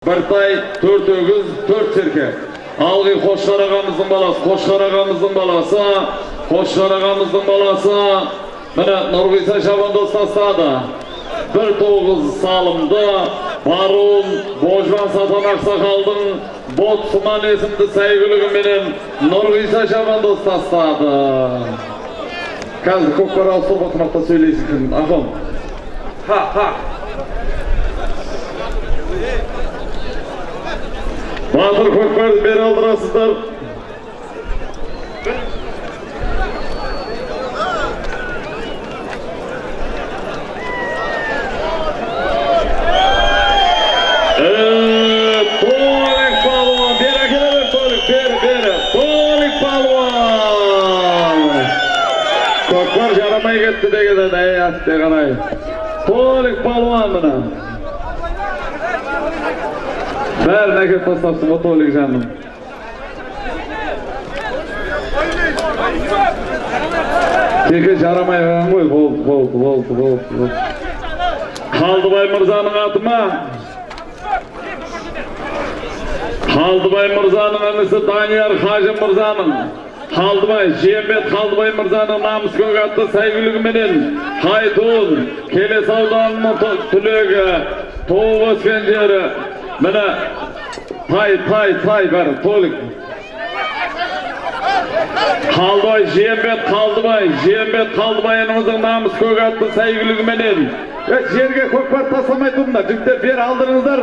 Біртай, төрт өгіз, төрт серке. Қошқар ағамыздың баласы, Қошқар ағамыздың баласы, Қошқар ағамыздың баласы, міне Нұрғиса Шабандоз тастады. Бір тоғыз салымды, Барун, Божбан Сатан Ақсақалдың Ботсыман есімді сәйгілігіменен Нұрғиса Шабандоз тастады. Қазір көкпар ауысып отырмақта сөйлейсің. Ахым. Ха, Батыр көкпарды бері алдырасыздар. Ee, Толик палуан, бері әкеле бер, Толик, бері, бері. Толик палуан. Кетті деген әй атты қарай. Толик палуан мына. Әкеп тастапсың ғой Толик жаным. Теке жарамай қалған ғой, болды, болды, болды, болды, болды. Қалдыбай мырзаның аты ма? Қалдыбай мырзаның інісі Данияр Хажы мырзаның. Қалдыбай, Жиембет Қалдыбай мырзаның намыс көк атты сәйгүлігіменен Қайтуын, Келес ауданының түлегі, туып өскен жері. Міне, тай, тай, тай бар, толик. Қалдыбай, Жиембет Қалдыбай, Жиембет Қалдыбай ініміздің намыс көк атты сәйгүлігіменен. Жерге көкпар тастамай тұрыңдар, жігіттер бері алдырыңыздар,